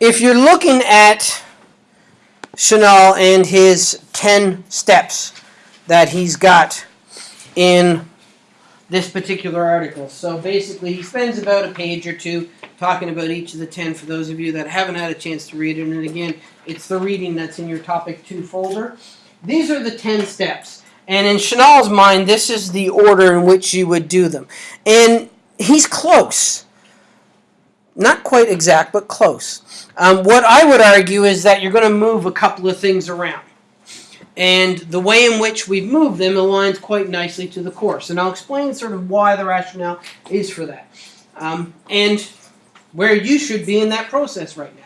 if you're looking at Chenail and his 10 steps that he's got in this particular article. So basically, he spends about a page or two talking about each of the 10 for those of you that haven't had a chance to read it. And again, it's the reading that's in your topic 2 folder. These are the 10 steps. And in Chenail's mind, this is the order in which you would do them. And he's close. Not quite exact, but close. Um, what I would argue is that you're going to move a couple of things around. And the way in which we've moved them aligns quite nicely to the course. And I'll explain sort of why the rationale is for that. Um, and where you should be in that process right now.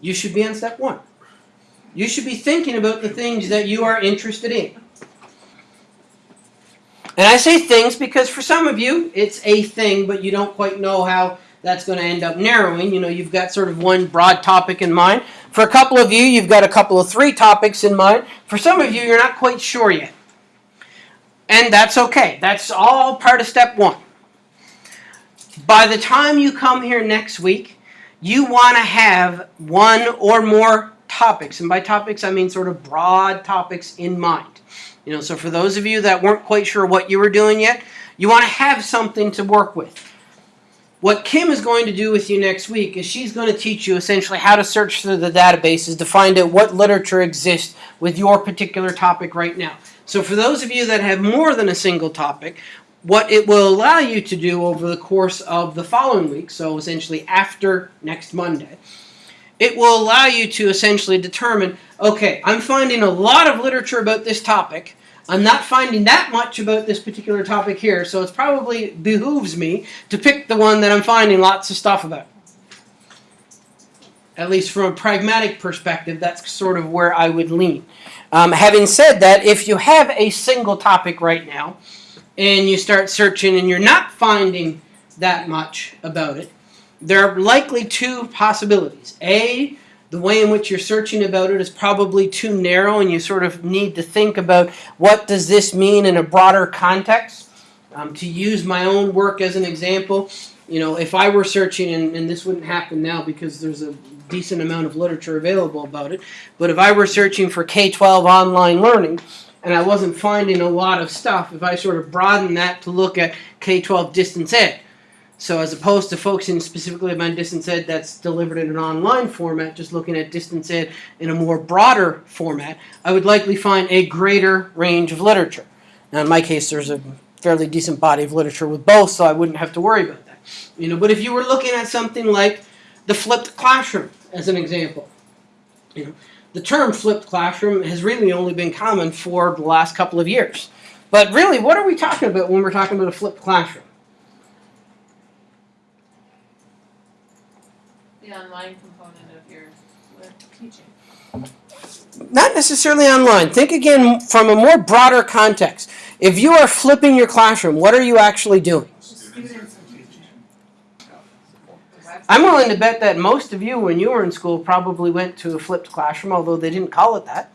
You should be on step one. You should be thinking about the things that you are interested in. And I say things because for some of you, it's a thing, but you don't quite know how that's going to end up narrowing. You know, you've got sort of one broad topic in mind. For a couple of you, you've got a couple of three topics in mind. For some of you, you're not quite sure yet. And that's okay. That's all part of step one. By the time you come here next week, you want to have one or more topics. And by topics, I mean sort of broad topics in mind. You know, so for those of you that weren't quite sure what you were doing yet, you want to have something to work with. What Kim is going to do with you next week is she's going to teach you essentially how to search through the databases to find out what literature exists with your particular topic right now. So for those of you that have more than a single topic, what it will allow you to do over the course of the following week, so essentially after next Monday, it will allow you to essentially determine, okay, I'm finding a lot of literature about this topic. I'm not finding that much about this particular topic here, so it probably behooves me to pick the one that I'm finding lots of stuff about. At least from a pragmatic perspective, that's sort of where I would lean. Um, having said that, if you have a single topic right now, and you start searching and you're not finding that much about it, there are likely two possibilities. A, the way in which you're searching about it is probably too narrow and you sort of need to think about what does this mean in a broader context. Um, to use my own work as an example, you know, if I were searching, and, and this wouldn't happen now because there's a decent amount of literature available about it, but if I were searching for K-12 online learning, and I wasn't finding a lot of stuff, if I sort of broaden that to look at K-12 distance ed, so as opposed to focusing specifically on distance ed that's delivered in an online format, just looking at distance ed in a more broader format, I would likely find a greater range of literature. Now in my case, there's a fairly decent body of literature with both, so I wouldn't have to worry about that. You know, but if you were looking at something like the flipped classroom, as an example, you know, the term flipped classroom has really only been common for the last couple of years. But really, what are we talking about when we're talking about a flipped classroom? The online component of your uh, teaching. Not necessarily online. Think again from a more broader context. If you are flipping your classroom, what are you actually doing? Students and teaching. I'm willing to bet that most of you, when you were in school, probably went to a flipped classroom, although they didn't call it that.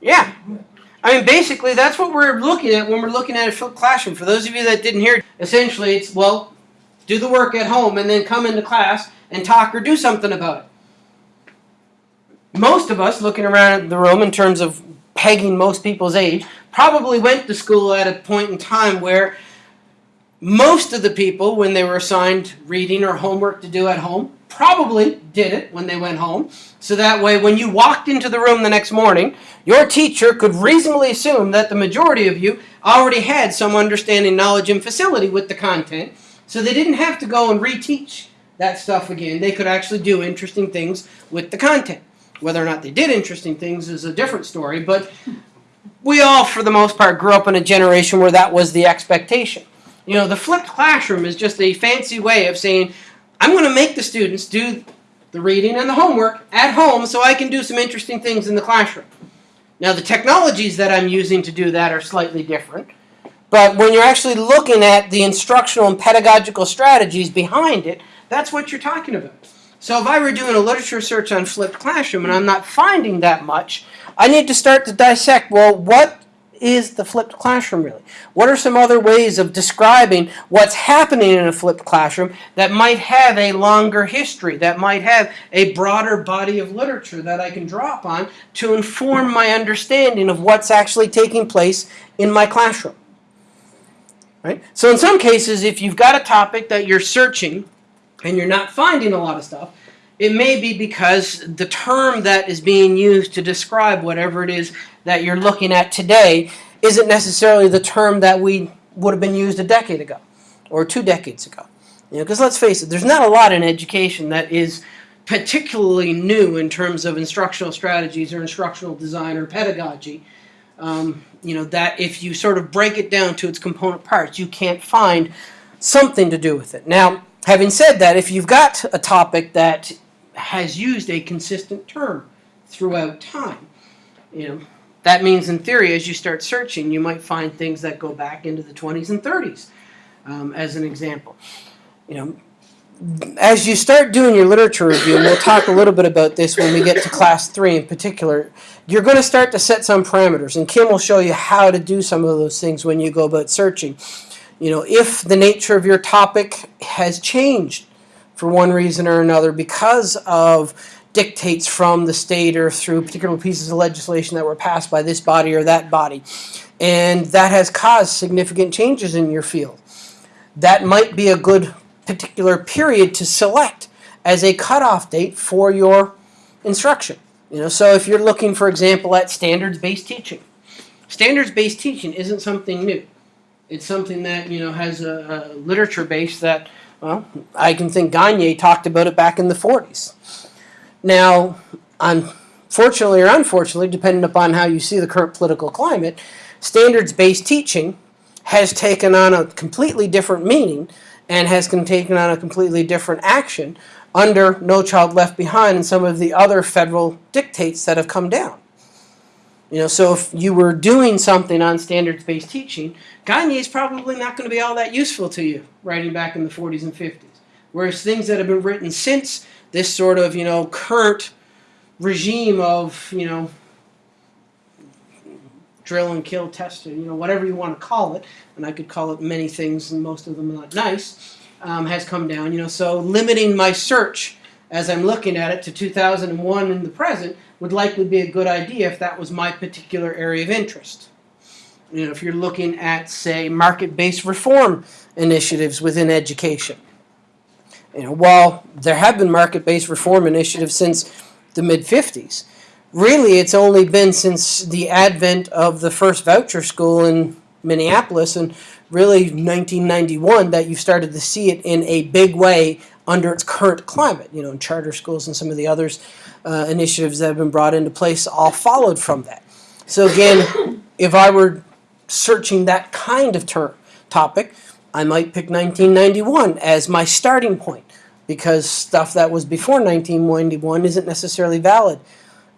Yeah. I mean, basically, that's what we're looking at when we're looking at a flipped classroom. For those of you that didn't hear, essentially, it's, well, do the work at home and then come into class and talk or do something about it. Most of us, looking around the room in terms of pegging most people's age, probably went to school at a point in time where most of the people, when they were assigned reading or homework to do at home, probably did it when they went home. So that way, when you walked into the room the next morning, your teacher could reasonably assume that the majority of you already had some understanding, knowledge, and facility with the content. So they didn't have to go and reteach that stuff again. They could actually do interesting things with the content. Whether or not they did interesting things is a different story, but we all, for the most part, grew up in a generation where that was the expectation. You know, the flipped classroom is just a fancy way of saying, I'm going to make the students do the reading and the homework at home so I can do some interesting things in the classroom. Now, the technologies that I'm using to do that are slightly different. But when you're actually looking at the instructional and pedagogical strategies behind it, that's what you're talking about. So if I were doing a literature search on flipped classroom and I'm not finding that much, I need to start to dissect, well, what is the flipped classroom really? What are some other ways of describing what's happening in a flipped classroom that might have a longer history, that might have a broader body of literature that I can draw upon to inform my understanding of what's actually taking place in my classroom? Right? So in some cases, if you've got a topic that you're searching and you're not finding a lot of stuff, it may be because the term that is being used to describe whatever it is that you're looking at today isn't necessarily the term that we would have been used a decade ago or two decades ago. You know, because let's face it, there's not a lot in education that is particularly new in terms of instructional strategies or instructional design or pedagogy. Um, you know that if you sort of break it down to its component parts, you can't find something to do with it. Now, having said that, if you've got a topic that has used a consistent term throughout time, you know, that means in theory, as you start searching, you might find things that go back into the 20s and 30s, um, as an example. You know, as you start doing your literature review, and we'll talk a little bit about this when we get to class three in particular, you're going to start to set some parameters, and Kim will show you how to do some of those things when you go about searching. You know, if the nature of your topic has changed for one reason or another because of dictates from the state or through particular pieces of legislation that were passed by this body or that body, and that has caused significant changes in your field. That might be a good particular period to select as a cutoff date for your instruction. You know, so if you're looking, for example, at standards-based teaching, standards-based teaching isn't something new. It's something that you know has a, a literature base that, well, I can think Gagne talked about it back in the 40s. Now, unfortunately or unfortunately, depending upon how you see the current political climate, standards-based teaching has taken on a completely different meaning and has taken on a completely different action under No Child Left Behind and some of the other federal dictates that have come down. You know, so if you were doing something on standards-based teaching, Gagne is probably not going to be all that useful to you writing back in the 40s and 50s. Whereas things that have been written since this sort of, you know, current regime of, you know, drill and kill, test, you know, whatever you want to call it, and I could call it many things, and most of them not nice, um, has come down. You know, so limiting my search as I'm looking at it to 2001 in the present would likely be a good idea if that was my particular area of interest. You know, if you're looking at, say, market-based reform initiatives within education. You know, while there have been market-based reform initiatives since the mid-50s, really it's only been since the advent of the first voucher school in Minneapolis and really 1991 that you started to see it in a big way under its current climate. You know, charter schools and some of the others uh, initiatives that have been brought into place all followed from that. So again, if I were searching that kind of term topic, I might pick 1991 as my starting point because stuff that was before 1991 isn't necessarily valid,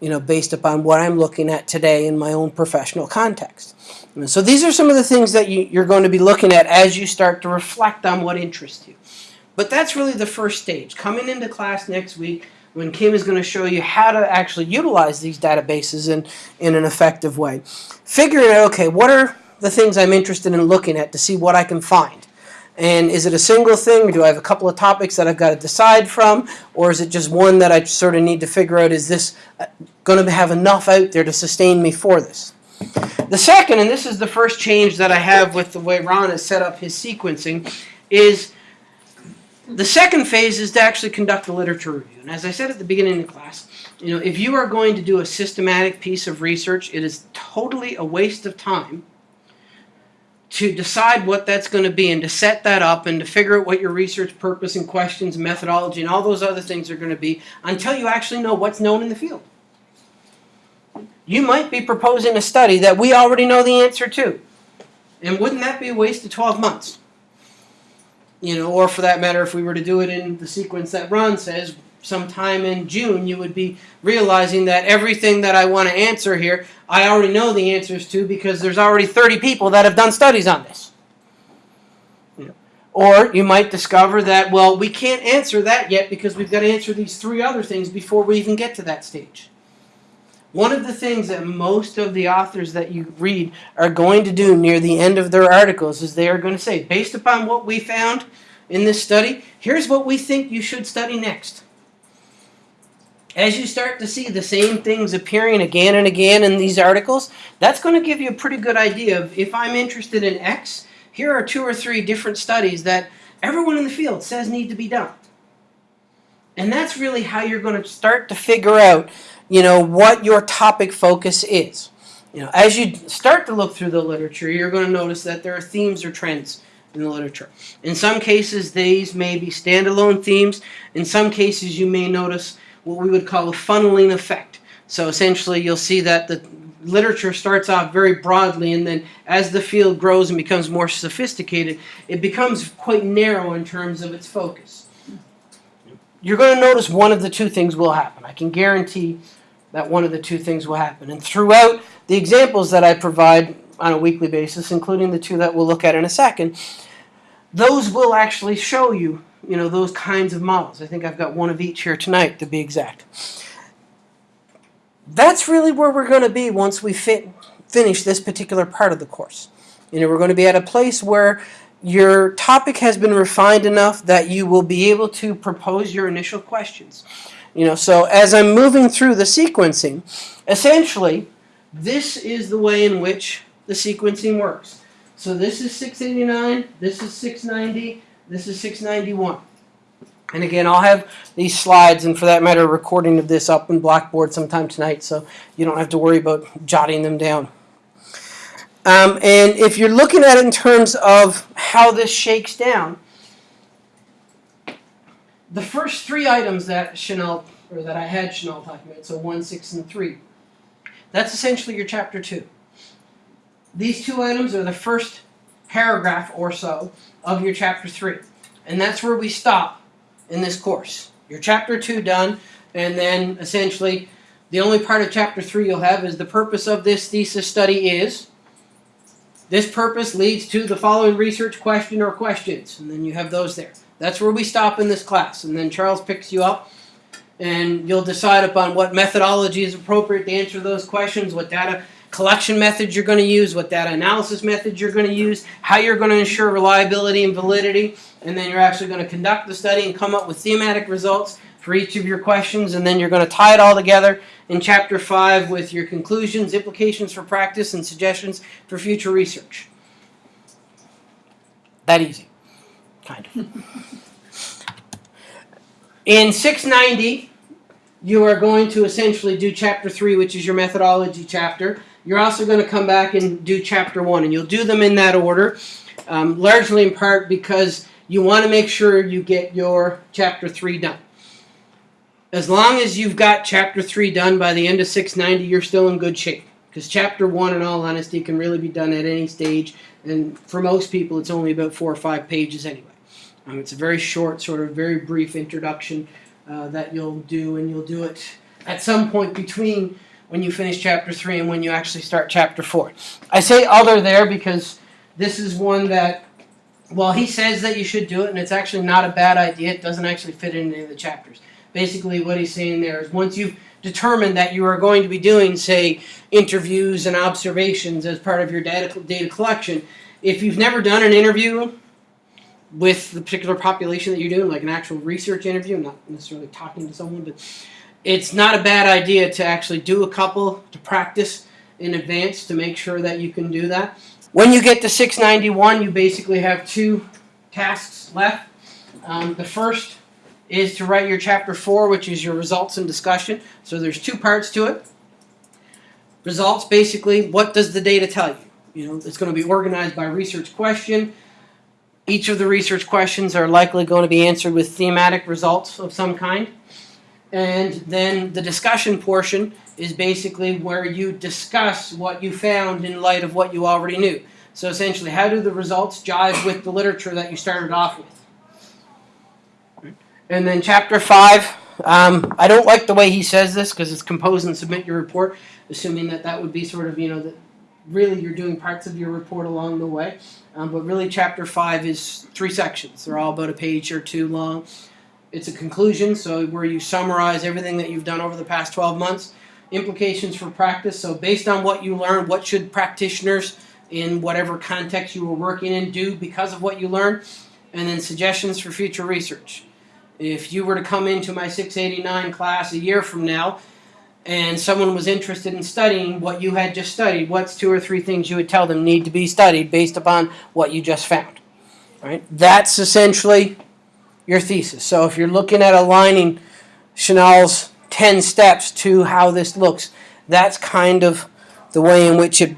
you know, based upon what I'm looking at today in my own professional context. And so these are some of the things that you, you're going to be looking at as you start to reflect on what interests you. But that's really the first stage. Coming into class next week, when Kim is going to show you how to actually utilize these databases in, in an effective way. Figuring out, okay, what are the things I'm interested in looking at to see what I can find? And is it a single thing? Do I have a couple of topics that I've got to decide from? Or is it just one that I sort of need to figure out, is this uh, going to have enough out there to sustain me for this? The second, and this is the first change that I have with the way Ron has set up his sequencing, is the second phase is to actually conduct a literature review. And as I said at the beginning of the class, you know, if you are going to do a systematic piece of research, it is totally a waste of time to decide what that's going to be and to set that up and to figure out what your research purpose and questions and methodology and all those other things are going to be until you actually know what's known in the field. You might be proposing a study that we already know the answer to. And wouldn't that be a waste of 12 months? You know, or for that matter, if we were to do it in the sequence that Ron says, sometime in June, you would be realizing that everything that I want to answer here, I already know the answers to because there's already 30 people that have done studies on this. Or you might discover that, well, we can't answer that yet because we've got to answer these three other things before we even get to that stage. One of the things that most of the authors that you read are going to do near the end of their articles is they are going to say, based upon what we found in this study, here's what we think you should study next. As you start to see the same things appearing again and again in these articles, that's going to give you a pretty good idea of if I'm interested in X, here are two or three different studies that everyone in the field says need to be done. And that's really how you're going to start to figure out, you know, what your topic focus is. You know, as you start to look through the literature, you're going to notice that there are themes or trends in the literature. In some cases, these may be standalone themes. In some cases, you may notice what we would call a funneling effect. So essentially, you'll see that the literature starts off very broadly, and then as the field grows and becomes more sophisticated, it becomes quite narrow in terms of its focus. You're going to notice one of the two things will happen. I can guarantee that one of the two things will happen. And throughout the examples that I provide on a weekly basis, including the two that we'll look at in a second, those will actually show you, you know, those kinds of models. I think I've got one of each here tonight to be exact. That's really where we're going to be once we fit, finish this particular part of the course. You know, we're going to be at a place where your topic has been refined enough that you will be able to propose your initial questions. You know, so as I'm moving through the sequencing, essentially, this is the way in which the sequencing works. So this is 689, this is 690, this is 691. And again, I'll have these slides, and for that matter, a recording of this up in Blackboard sometime tonight, so you don't have to worry about jotting them down. Um, and if you're looking at it in terms of how this shakes down, the first three items that Chenail, or that I had Chenail talking about, so one, six, and three, that's essentially your chapter two. These two items are the first paragraph or so of your chapter three. And that's where we stop in this course. Your chapter two done, and then essentially the only part of chapter three you'll have is the purpose of this thesis study is. This purpose leads to the following research question or questions, and then you have those there. That's where we stop in this class, and then Charles picks you up, and you'll decide upon what methodology is appropriate to answer those questions, what data collection methods you're going to use, what data analysis methods you're going to use, how you're going to ensure reliability and validity, and then you're actually going to conduct the study and come up with thematic results for each of your questions, and then you're going to tie it all together in Chapter 5 with your conclusions, implications for practice, and suggestions for future research. That easy. Kind of. In 690, you are going to essentially do Chapter 3, which is your methodology chapter. You're also going to come back and do chapter one, and you'll do them in that order, um, largely in part because you want to make sure you get your chapter three done. As long as you've got chapter three done by the end of 690, you're still in good shape. Because chapter one, in all honesty, can really be done at any stage, and for most people, it's only about four or five pages anyway. Um, it's a very short, sort of very brief introduction uh, that you'll do, and you'll do it at some point between when you finish chapter 3 and when you actually start chapter 4. I say other there because this is one that, well, he says that you should do it, and it's actually not a bad idea. It doesn't actually fit in any of the chapters. Basically, what he's saying there is once you've determined that you are going to be doing, say, interviews and observations as part of your data, data collection, if you've never done an interview with the particular population that you're doing, like an actual research interview, not necessarily talking to someone, but it's not a bad idea to actually do a couple to practice in advance to make sure that you can do that. When you get to 691, you basically have two tasks left. Um, the first is to write your chapter 4, which is your results and discussion. So there's two parts to it. Results, basically, what does the data tell you? You know, it's going to be organized by research question. Each of the research questions are likely going to be answered with thematic results of some kind. And then the discussion portion is basically where you discuss what you found in light of what you already knew. So essentially, how do the results jive with the literature that you started off with? And then chapter 5, um, I don't like the way he says this because it's compose and submit your report, assuming that that would be sort of, you know, that really you're doing parts of your report along the way. Um, but really, chapter 5 is three sections. They're all about a page or two long. It's a conclusion, so where you summarize everything that you've done over the past 12 months. implications for practice. So, based on what you learned, what should practitioners in whatever context you were working in do because of what you learned? And then suggestions for future research. If you were to come into my 689 class a year from now and someone was interested in studying what you had just studied, what's two or three things you would tell them need to be studied based upon what you just found? Right? That's essentially your thesis. So if you're looking at aligning Chenail's 10 steps to how this looks, that's kind of the way in which it